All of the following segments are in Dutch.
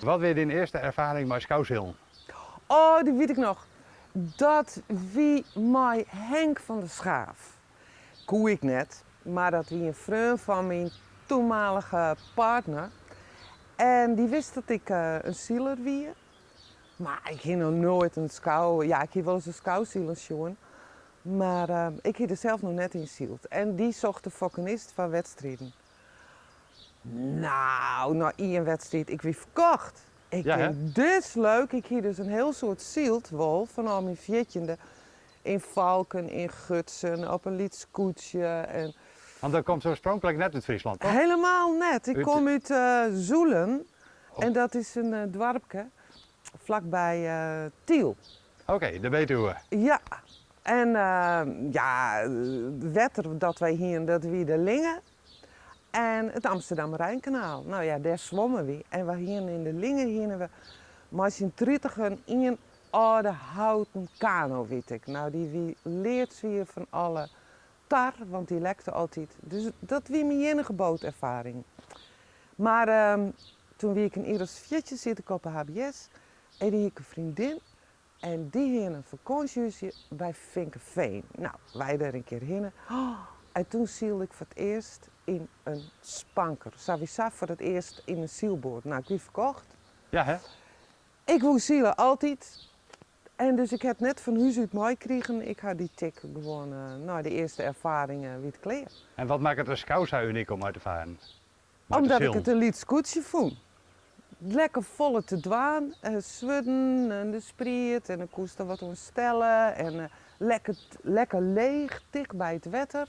Wat weer de eerste ervaring met Skoushillen? Oh, die weet ik nog. Dat wie mij Henk van der Schaaf. Koe ik net, maar dat wie een vriend van mijn toenmalige partner. En die wist dat ik eh, een zieler wie. Maar ik ging nog nooit een skou. Ja, ik heb wel eens een skouwzieler jongen. Maar eh, ik heb er zelf nog net in zield. En die zocht de fokkenist van wedstrijden. Nou, na één wedstrijd, ik wie verkocht. Ik Ja, denk, dit leuk. Ik hier dus een heel soort zieltwol van al mijn viertjende. In Valken, in Gutsen, op een lietskoetje. En Want dat komt zo oorspronkelijk net uit Friesland, toch? helemaal net. Ik kom uit eh, Zoelen. Oh. En dat is een eh, dorpje vlakbij eh, Tiel. Oké, dat weten we. Ja, en ja, wetter dat wij hier, dat wie de Lingen en het Amsterdam Rijnkanaal. Nou ja, daar zwommen we. En we hier in de Lingen hier we maar zijn tritigen in een oude houten kano, weet ik. Nou, die wie leert weer van alle tar, want die lekte altijd. Dus dat wie mijn enige bootervaring. Maar ehm, toen wie ik in Iris Viertje zit ik op een HBS en die ik een vriendin en die had een vakantiehuisje bij Vinkenveen. Nou, wij daar een keer heen. En toen zielde ik voor het eerst in een spanker. Savisa voor het eerst in een zielboord. Nou, ik heb die verkocht. Ja, hè? Ik wil zielen altijd. En dus ik heb net van huis uit mooi gekregen. Ik had die tik gewoon, eh, nou, de eerste ervaringen wie het kleer. En wat maakt het een Skousa uniek om uit te varen? Omdat ik het een lied scootje vond. Lekker volle te dwaan, eh zwudden en de spriet en de koest er wat ontstellen en eh, lekker, lekker leeg, dicht bij het wetter.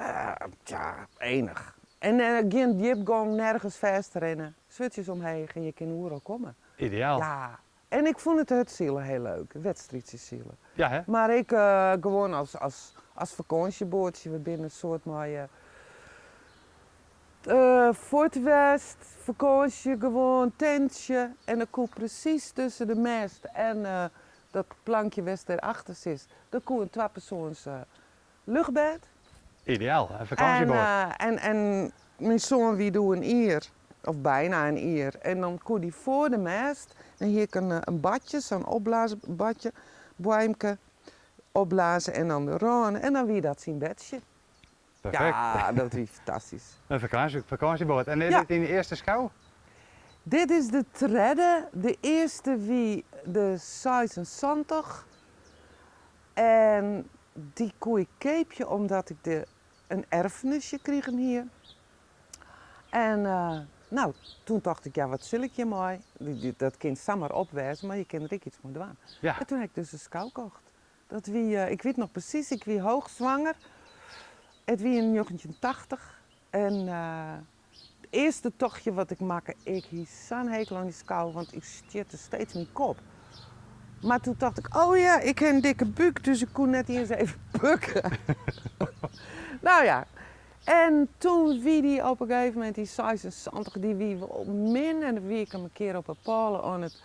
Eh, tja, enig. En eh, geen diepgang, nergens vast rennen. Zwutjes omheen en je kan oerol komen. Ideaal. Ja, Ja, en ik vond het het zielen heel leuk, wedstrijdjes zielen. hè? Maar ik eh, gewoon als, als, als vakantiebootje, we binnen een soort mooie. eh Fort West, vakantie, gewoon tentje. En dan koe precies tussen de mast en dat plankje west erachter zit. Dan koe een tweepersoons eh luchtbed. Ideaal. Een En, vakantieboot. eh, en, en mijn zoon wie doet een ier, of bijna een ier. En dan kon die voor de mast, en hier kan een, een badje, zo'n opblaasbadje, boimke, opblazen en dan de roon. En dan wie dat zijn bedje. Perfect. Ja, dat is fantastisch. Een vakantie, vakantieboot. En is Ja. dit in de eerste schouw? Dit is de trede, de eerste wie de 76. En die koe ik keepje omdat ik de, een erfenisje kreeg hier. En eh, nou, toen dacht ik, ja wat zul ik je mooi. Dat kind samen opwijzen, maar je kan er iets mee doen. Ja. En toen heb ik dus een schouw gekocht. Dat wie, eh, ik weet nog precies, ik wie hoogzwanger. Het wie in 1980. En eh, het eerste tochtje wat ik maakte, ik hield zo'n hekel aan die schouw, want ik stierte steeds mijn kop. Maar toen dacht ik, oh ja, ik heb een dikke buik, dus ik kon net eens even bukken. nou ja, en toen wie die op een gegeven moment, die 76, die wie wel min en wie ik hem een keer op een palen aan het,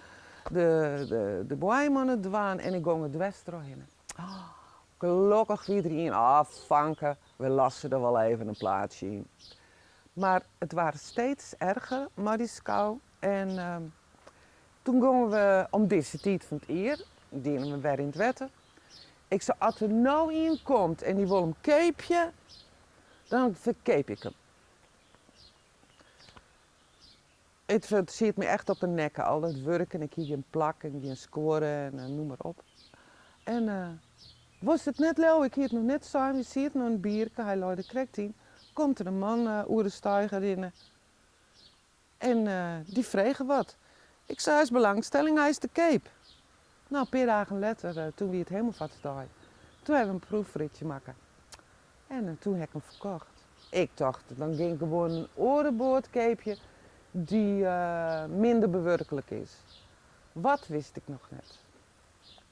de, de, de aan het dwaan en ik ging het westro heen. Oh, gelukkig wie erin, ah vanken, we lassen er wel even een plaatsje in. Maar het waren steeds erger, maar die skou. En ehm, toen gingen we om deze tijd van het eer, dienen we weer in het wetten. Ik zei, als er nou in komt en die wil een keepje, dan verkeep ik hem. Het het zit me echt op een nek, al dat werken, ik hier een plak en een scoren en eh, noem maar op. En eh, was het net leuk, ik hier het nog net samen, je ziet nog een bierke, hij loopt de krekt in. Komt er een man uh, de in. En die vregen wat. Ik zei, hij is belangstelling, hij is de Cape. Nou, een paar dagen later, eh, toen we het helemaal vat toen hebben we een proefritje maken. En eh, toen heb ik hem verkocht. Ik dacht, dan ging gewoon een orenboordkeepje die eh, minder bewerkelijk is. Wat wist ik nog net?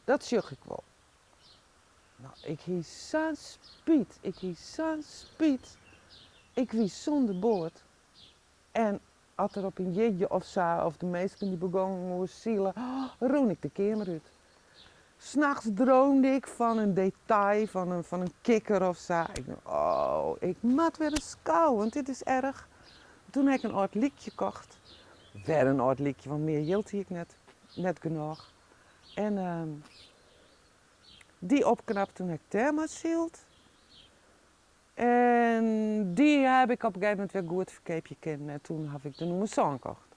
Dat zag ik wel. Nou, ik hield zo'n spiet. Ik hield zo'n spiet. Ik wie zonder boord. En er op een jeetje of zo, of de meesten die begonnen zielen, oh, ik de kamer uit. S'nachts droomde ik van een detail, van een, van een kikker of zo. Ik dacht, oh, ik moet weer eens kou, want dit is erg. Toen heb ik een oud liedje gekocht. Een oud liedje, want meer hield ik net, net genoeg. En ehm, die opknapt toen ik thermosield. En die heb ik op een gegeven moment weer goed verkeepje kennen. En toen heb ik de nieuwe song gekocht.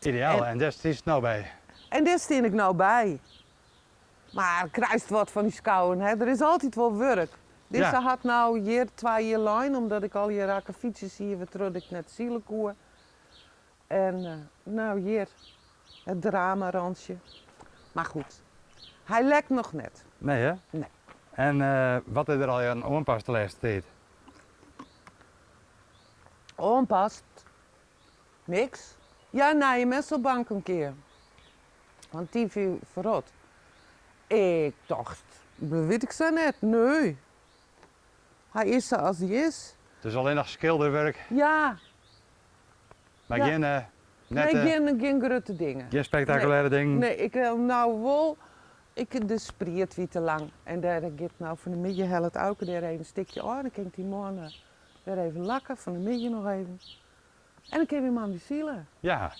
Ideaal, En- en daar is nou bij. En daar steen ik nou bij. Maar kruist wat van die skouwen, hè. Er is altijd wel werk. Deze Ja. had nou hier twee jaar lang, omdat ik al hier raken fietsjes hier, we terug ik net zielekoer. En eh, nou hier, het drama-randje. Maar goed, hij lekt nog net. Nee hè? Nee. En eh, wat is er al aan onpas de laatste tijd? Onpast. Niks. Ja, naar je messelbank een keer. Want die viel verrot. Ik dacht, dat weet ik zo net. Nee. Hij is zoals hij is. Dus alleen nog schilderwerk, Ja, maar Ja. geen, eh, net, nee, eh, geen, geen grote dingen. geen spectaculaire dingen. Nee, ik wil nou wel. Ik de spriet wie te lang. En daar gaat nou van de midden helft ook daar even een stukje aan. Dan kan ik die man eh, weer even lakken, van de midden nog even. En dan kan je man weer zielen. Ja.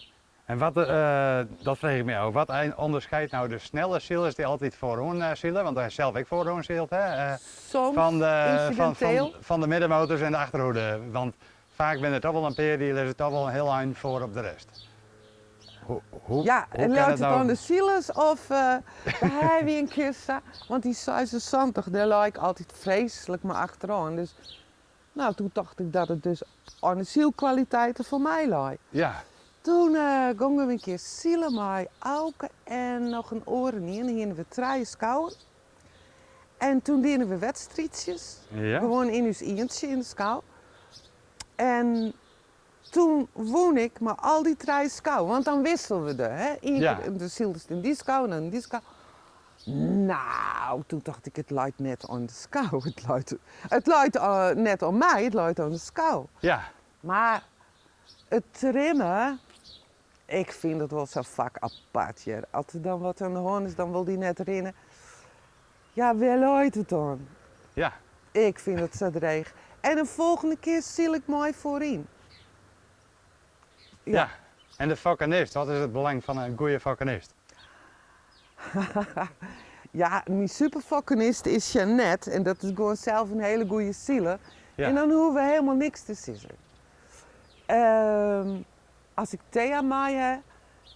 En wat, eh, dat vraag ik me ook. Wat onderscheidt nou de snelle zielers die altijd voorhoen uh, zielen? Want hij is zelf ook voorhoen zielt, hè? eh, Soms van, de, van, van, van de middenmotors en de achterhoede. Want vaak ben het toch wel een peer die is toch wel een heel eind voor op de rest. Ja, en laat het nou? aan de zielers of uh, hij wie een keer sa- Want die 76, daar lag ik altijd vreselijk maar achteraan. Dus nou, toen dacht ik dat het dus aan de zielkwaliteiten voor mij lag. Ja, Toen eh gingen we een keer zielen met Auke en nog een oren in. En gingen we draaien schouwen. En toen deden we wedstrijdjes. ja. Gewoon in ons eentje in de schouw. En toen woon ik maar al die drie schouwen. Want dan wisselden we er. Hè? Eén Ja. de ziel is in die schouw en dan in die schouw. Nou, toen dacht ik, het luidt net aan de schouw. Het luidt, het eh, net aan mij, het luidt aan de schouw. ja. Maar het trimmen, ik vind het wel zo'n vak apart. Als er dan wat aan de hand is, dan wil die net rennen. Ja, wel luidt het dan. ja. Ik vind het zo dreig. En de volgende keer zie ik mooi voorin. Ja. En de vakkenist, wat is het belang van een goede vakkenist? Ja, mijn superfakkenist is Jeannette. En dat is gewoon zelf een hele goede ziele. Ja. En dan hoeven we helemaal niks te sissen. Ehm, als ik Thea maai heb,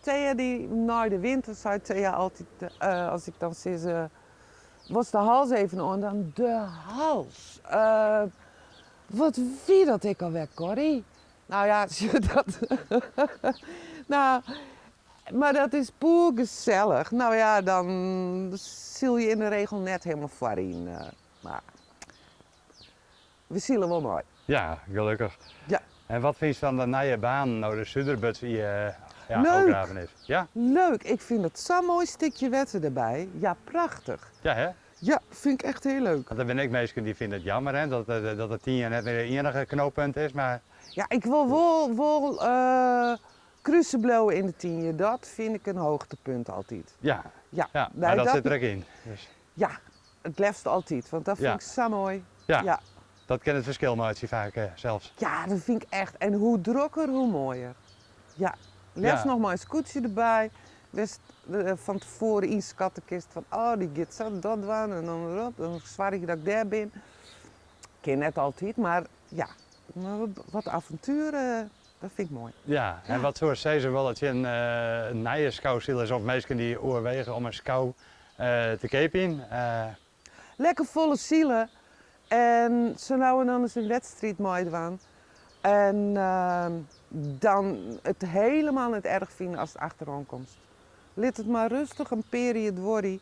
Thea die na de winter zei Thea altijd, eh, als ik dan ze, was de hals even aan, dan de hals. Eh, wat wie dat ik alweer, Corrie? Nou ja, zie je dat. nou, maar dat is poer gezellig. Nou ja, dan ziel je in de regel net helemaal voorin. eh, maar we zielen wel mooi. Ja, gelukkig. Ja. En wat vind je van de nieuwe baan, nou de Suderbuts die eh ja, Leuk. is? Ja? Leuk, ik vind het zo'n mooi stukje wetten erbij. Ja, prachtig. Ja, hè? Ja, vind ik echt heel leuk. Want er ben ik mensen die vinden het jammer hè, dat, dat, dat het tien jaar net weer het enige knooppunt is. Maar Ja, ik wil wel, wel cruiseblowen in de tien Dat vind ik een hoogtepunt altijd. ja, Ja, ja nee, maar dat, zit er ook in. Dus, Ja, het liefst altijd, want dat vind Ja. ik zo mooi. ja, Ja. dat kan het verschil maken vaak eh, zelfs. Ja, dat vind ik echt. En hoe drukker, hoe mooier. Ja, liefst Ja. nog maar een scootje erbij. Wist eh, van tevoren in de kattenkist van, oh, die gaat zo dat doen en dan. Dan zwaar ik dat ik daar ben. Ik ken net altijd, maar ja, wat- wat avonturen, dat vind ik mooi. Ja, en wat soort zei ze wel dat je een, eh een nieuwe schouwziel is of mensen die overwegen om een schouw eh, te kepen. Eh, Lekker volle zielen. En zo nou en dan eens een wedstrijd mooi doen. En ehm, dan het helemaal niet erg vinden als het achteraan komt. Laat het maar rustig een periode worden.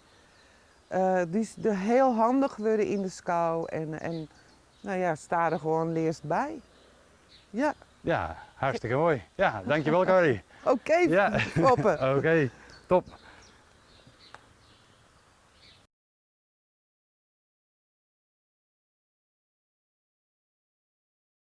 Eh, die is er heel handig worden in de schouw. En, en nou ja, sta er gewoon leerst bij. Ja, ja, hartstikke mooi. Ja, dankjewel Corrie. oké, Ja. Poppen. Oké, top.